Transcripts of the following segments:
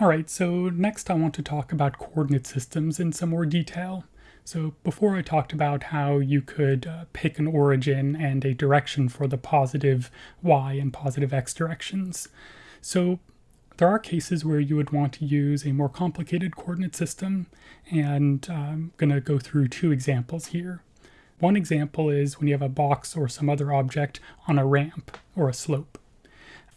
Alright, so next I want to talk about coordinate systems in some more detail. So before I talked about how you could uh, pick an origin and a direction for the positive y and positive x directions. So there are cases where you would want to use a more complicated coordinate system, and I'm going to go through two examples here. One example is when you have a box or some other object on a ramp or a slope.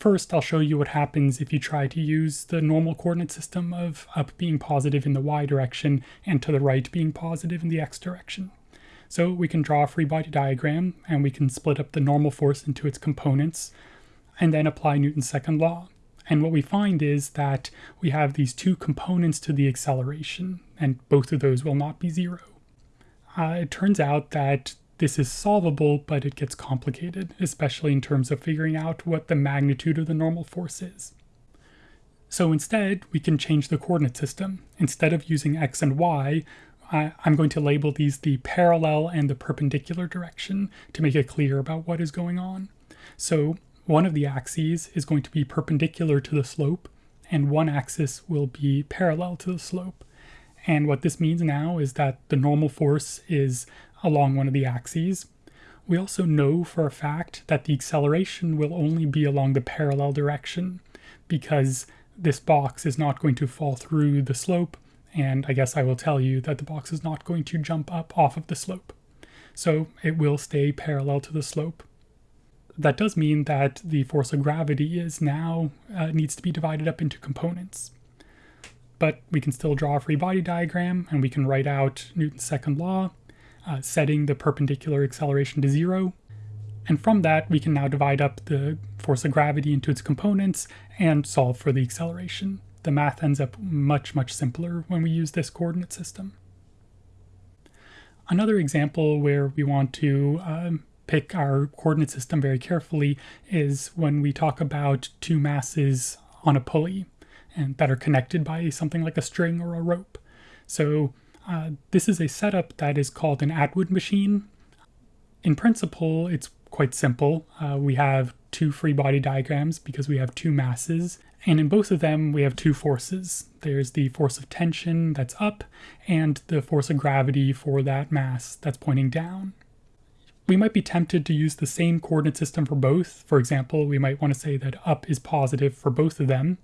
First, I'll show you what happens if you try to use the normal coordinate system of up being positive in the y direction and to the right being positive in the x direction. So we can draw a free body diagram and we can split up the normal force into its components and then apply Newton's second law. And what we find is that we have these two components to the acceleration, and both of those will not be zero. Uh, it turns out that this is solvable, but it gets complicated, especially in terms of figuring out what the magnitude of the normal force is. So instead, we can change the coordinate system. Instead of using x and y, I, I'm going to label these the parallel and the perpendicular direction to make it clear about what is going on. So one of the axes is going to be perpendicular to the slope, and one axis will be parallel to the slope. And what this means now is that the normal force is along one of the axes. We also know for a fact that the acceleration will only be along the parallel direction because this box is not going to fall through the slope and I guess I will tell you that the box is not going to jump up off of the slope. So it will stay parallel to the slope. That does mean that the force of gravity is now uh, needs to be divided up into components. But we can still draw a free body diagram and we can write out Newton's second law uh, setting the perpendicular acceleration to zero. And from that, we can now divide up the force of gravity into its components and solve for the acceleration. The math ends up much, much simpler when we use this coordinate system. Another example where we want to um, pick our coordinate system very carefully is when we talk about two masses on a pulley and that are connected by something like a string or a rope. So uh, this is a setup that is called an Atwood machine. In principle, it's quite simple. Uh, we have two free body diagrams because we have two masses, and in both of them we have two forces. There's the force of tension that's up, and the force of gravity for that mass that's pointing down. We might be tempted to use the same coordinate system for both. For example, we might want to say that up is positive for both of them,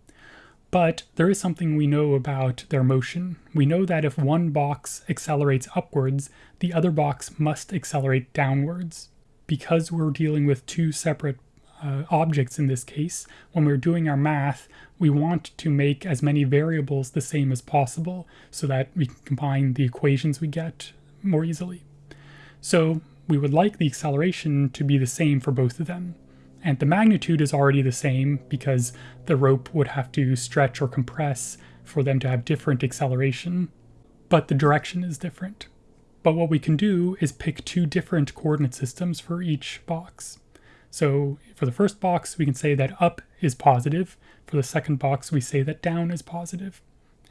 but there is something we know about their motion. We know that if one box accelerates upwards, the other box must accelerate downwards. Because we're dealing with two separate uh, objects in this case, when we're doing our math, we want to make as many variables the same as possible so that we can combine the equations we get more easily. So we would like the acceleration to be the same for both of them. And the magnitude is already the same because the rope would have to stretch or compress for them to have different acceleration, but the direction is different. But what we can do is pick two different coordinate systems for each box. So for the first box, we can say that up is positive. For the second box, we say that down is positive.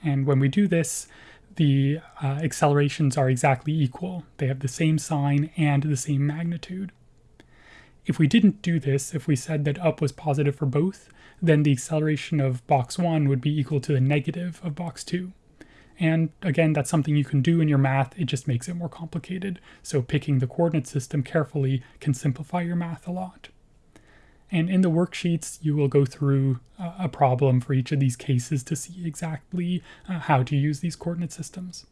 And when we do this, the uh, accelerations are exactly equal. They have the same sign and the same magnitude. If we didn't do this, if we said that up was positive for both, then the acceleration of box 1 would be equal to the negative of box 2. And again, that's something you can do in your math, it just makes it more complicated. So picking the coordinate system carefully can simplify your math a lot. And in the worksheets, you will go through a problem for each of these cases to see exactly uh, how to use these coordinate systems.